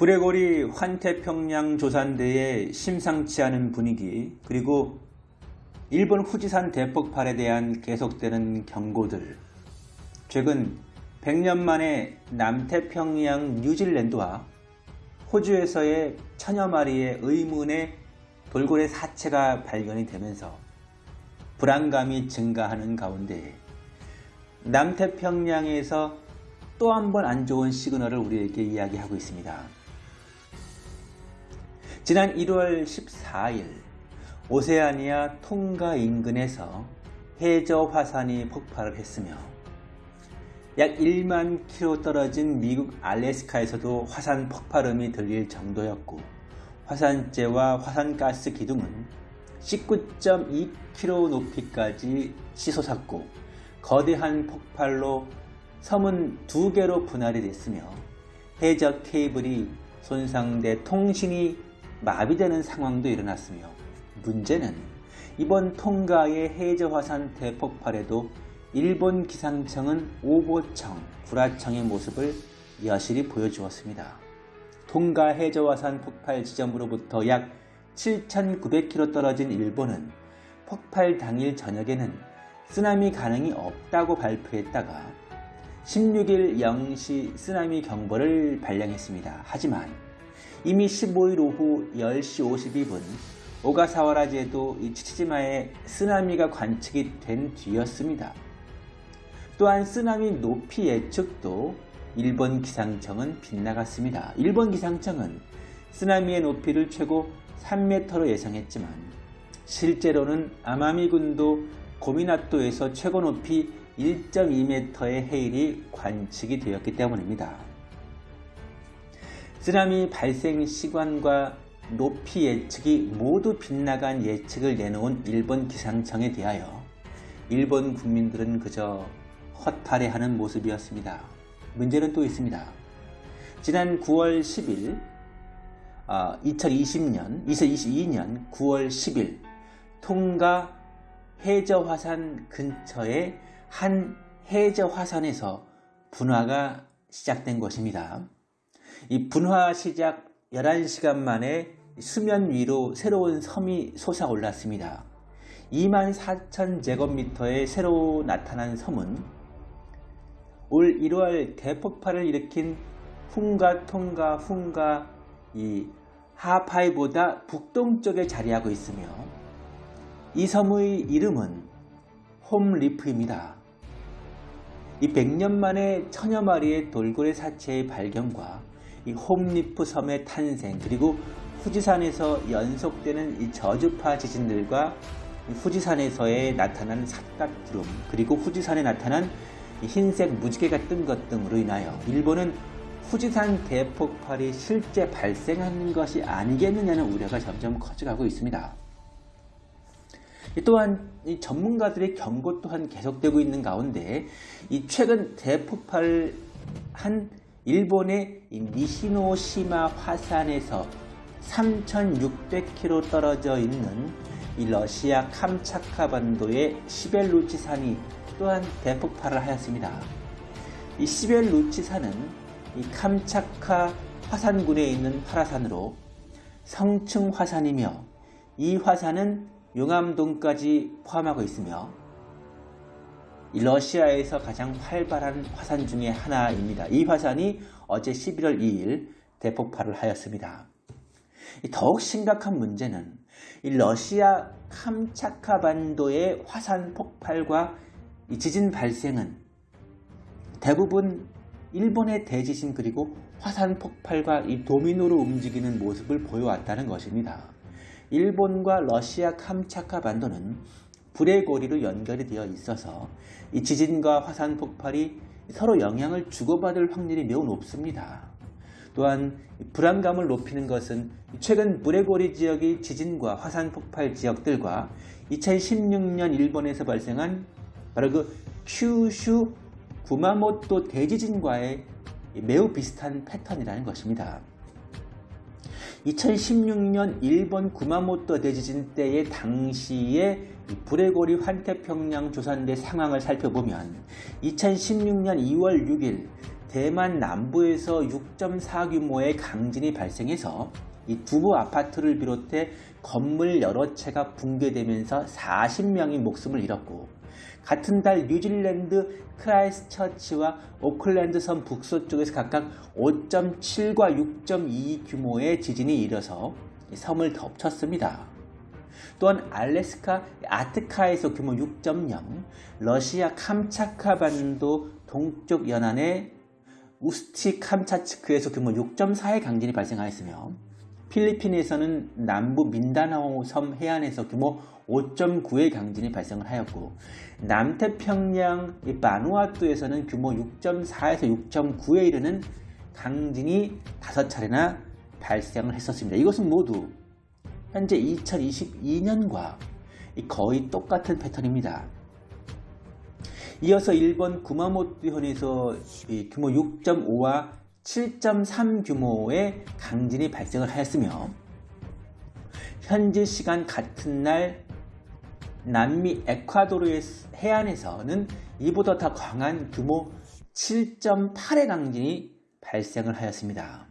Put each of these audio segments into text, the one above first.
브레고리 환태평양 조산대의 심상치 않은 분위기 그리고 일본 후지산 대폭발에 대한 계속되는 경고들 최근 100년 만에 남태평양 뉴질랜드와 호주에서의 천여 마리의 의문의 돌고래 사체가 발견이 되면서 불안감이 증가하는 가운데 남태평양에서 또 한 번 안 좋은 시그널을 우리에게 이야기하고 있습니다. 지난 1월 14일 오세아니아 통가 인근에서 해저 화산이 폭발을 했으며 약 1만 킬로 떨어진 미국 알래스카에서도 화산 폭발음이 들릴 정도였고 화산재와 화산가스 기둥은 19.2km 높이까지 치솟았고 거대한 폭발로 섬은 두 개로 분할이 됐으며 해저 케이블이 손상돼 통신이 마비되는 상황도 일어났으며 문제는 이번 통가의 해저 화산 대폭발에도 일본 기상청은 오보청, 구라청의 모습을 여실히 보여주었습니다. 통가 해저 화산 폭발 지점으로부터 약 7,900km 떨어진 일본은 폭발 당일 저녁에는 쓰나미 가능이 없다고 발표했다가 16일 0시 쓰나미 경보를 발령했습니다. 하지만 이미 15일 오후 10시 52분 오가사와라 제도 치치지마에 쓰나미가 관측이 된 뒤였습니다. 또한 쓰나미 높이 예측도 일본 기상청은 빗나갔습니다. 일본 기상청은 쓰나미의 높이를 최고 3m로 예상했지만 실제로는 아마미군도 고미나토에서 최고 높이 1.2m의 해일이 관측이 되었기 때문입니다. 쓰나미 발생 시간과 높이 예측이 모두 빗나간 예측을 내놓은 일본 기상청에 대하여 일본 국민들은 그저 허탈해하는 모습이었습니다. 문제는 또 있습니다. 지난 9월 10일 어, 2020년, 2022년 9월 10일 통가 해저 화산 근처의 한 해저 화산에서 분화가 시작된 것입니다. 이 분화 시작 11시간 만에 수면 위로 새로운 섬이 솟아올랐습니다. 2만 4천 제곱미터의 새로 나타난 섬은 올 1월 대폭발을 일으킨 훈가 통가 훈가 이 하파이보다 북동쪽에 자리하고 있으며 이 섬의 이름은 홈리프입니다. 이 100년 만에 천여 마리의 돌고래 사체의 발견과 이 홈리프 섬의 탄생 그리고 후지산에서 연속되는 이 저주파 지진들과 후지산에서의 나타난 삿갓구름 그리고 후지산에 나타난 흰색 무지개가 뜬 것 등으로 인하여 일본은 후지산 대폭발이 실제 발생한 것이 아니겠느냐는 우려가 점점 커져가고 있습니다. 또한 전문가들의 경고 또한 계속되고 있는 가운데 이 최근 대폭발한 일본의 니시노시마 화산에서 3,600km 떨어져 있는 러시아 캄차카 반도의 시벨루치산이 또한 대폭발을 하였습니다. 이 시벨루치산은 이 캄차카 화산군에 있는 화산으로 성층 화산이며 이 화산은 용암동까지 포함하고 있으며 러시아에서 가장 활발한 화산 중의 하나입니다. 이 화산이 어제 11월 2일 대폭발을 하였습니다. 더욱 심각한 문제는 러시아 캄차카 반도의 화산 폭발과 지진 발생은 대부분 일본의 대지진 그리고 화산 폭발과 이 도미노로 움직이는 모습을 보여왔다는 것입니다. 일본과 러시아 캄차카 반도는 불의 고리로 연결이 되어 있어서 이 지진과 화산 폭발이 서로 영향을 주고받을 확률이 매우 높습니다. 또한 불안감을 높이는 것은 최근 브레고리 지역의 지진과 화산 폭발 지역들과 2016년 일본에서 발생한 바로 그 큐슈 구마모토 대지진과의 매우 비슷한 패턴이라는 것입니다. 2016년 일본 구마모토 대지진 때의 당시의 브레고리 환태평양 조산대 상황을 살펴보면 2016년 2월 6일 대만 남부에서 6.4 규모의 강진이 발생해서 이 두부 아파트를 비롯해 건물 여러 채가 붕괴되면서 40명이 목숨을 잃었고 같은 달 뉴질랜드 크라이스처치와 오클랜드 섬 북서쪽에서 각각 5.7과 6.2 규모의 지진이 일어서 섬을 덮쳤습니다. 또한 알래스카 아트카에서 규모 6.0, 러시아 캄차카 반도 동쪽 연안의 우스티 캄차츠크에서 규모 6.4의 강진이 발생하였으며 필리핀에서는 남부 민다나오 섬 해안에서 규모 5.9의 강진이 발생을 하였고 남태평양 바누아투에서는 규모 6.4에서 6.9에 이르는 강진이 5차례나 발생을 했었습니다. 이것은 모두 현재 2022년과 거의 똑같은 패턴입니다. 이어서 일본 구마모토현에서 규모 6.5와 7.3 규모의 강진이 발생을 하였으며 현지 시간 같은 날 남미 에콰도르의 해안에서는 이보다 더 강한 규모 7.8의 강진이 발생을 하였습니다.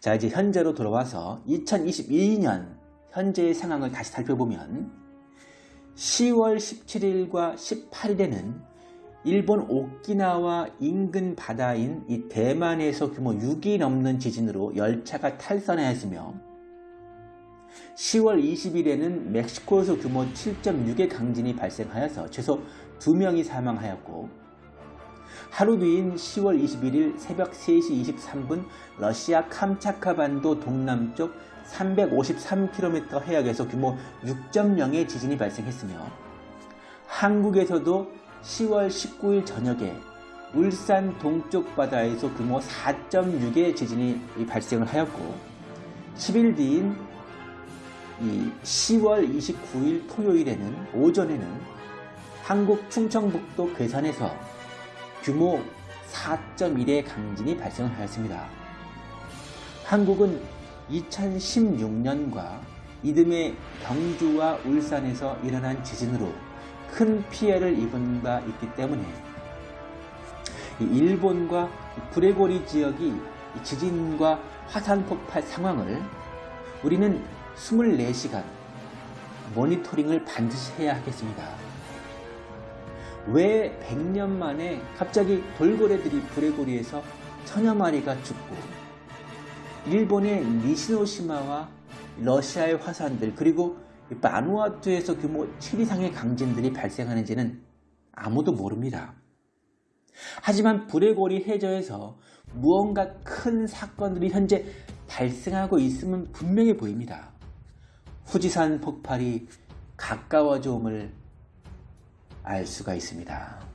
자 이제 현재로 돌아와서 2022년 현재의 상황을 다시 살펴보면 10월 17일과 18일에는 일본 오키나와 인근 바다인 이 대만에서 규모 6이 넘는 지진으로 열차가 탈선하였으며 10월 20일에는 멕시코에서 규모 7.6의 강진이 발생하여서 최소 2명이 사망하였고 하루 뒤인 10월 21일 새벽 3시 23분 러시아 캄차카 반도 동남쪽 353km 해역에서 규모 6.0의 지진이 발생했으며 한국에서도 10월 19일 저녁에 울산 동쪽 바다에서 규모 4.6의 지진이 발생을 하였고 10일 뒤인 10월 29일 토요일에는 오전에는 한국 충청북도 괴산에서 규모 4.1의 강진이 발생을 하였습니다. 한국은 2016년과 이듬해 경주와 울산에서 일어난 지진으로 큰 피해를 입은 바 있기 때문에 일본과 브레고리 지역이 지진과 화산 폭발 상황을 우리는 24시간 모니터링을 반드시 해야 하겠습니다. 왜 100년 만에 갑자기 돌고래들이 브레고리에서 천여 마리가 죽고 일본의 니시노시마와 러시아의 화산들 그리고 바누아투에서 규모 7 이상의 강진들이 발생하는지는 아무도 모릅니다. 하지만 브레고리 해저에서 무언가 큰 사건들이 현재 발생하고 있음은 분명해 보입니다. 후지산 폭발이 가까워져 옴을 알 수가 있습니다.